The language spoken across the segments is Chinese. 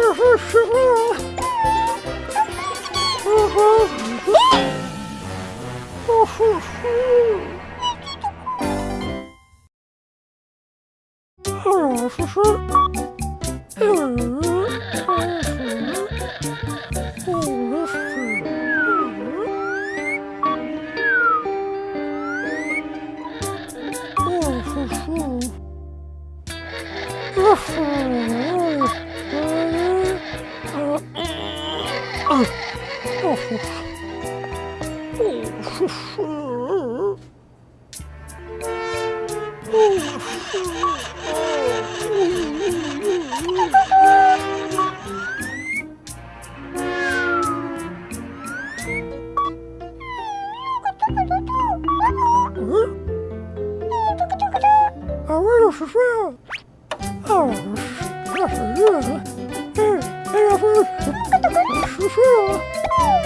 叔叔叔叔叔叔叔叔叔叔叔叔叔叔叔叔叔叔 어, 슈 슈.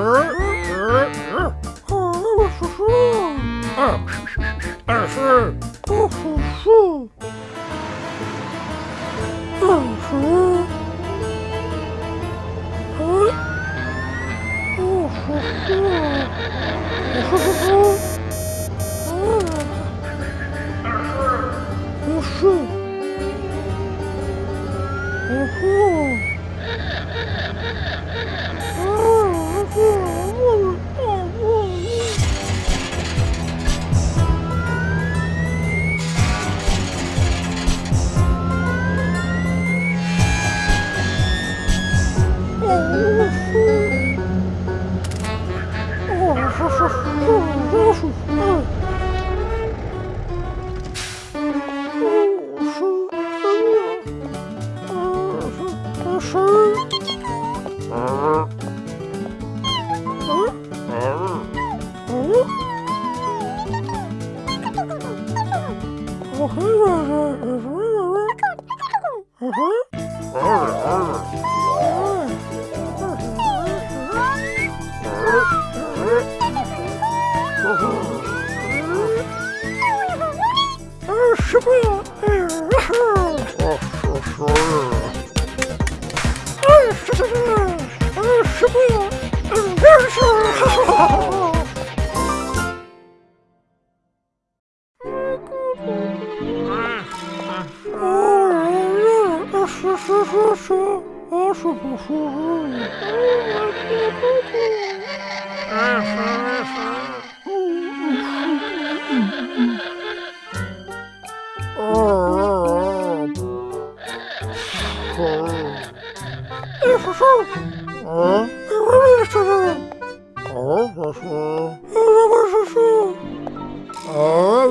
Oh! Ух, ух, ух. Хорошо. А? Ты умеешь, что делать? А, хорошо.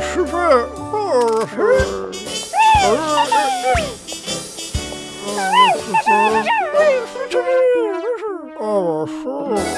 十分，二十，二十，二十，二十，二十，二十，二十，二十。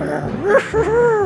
啊哈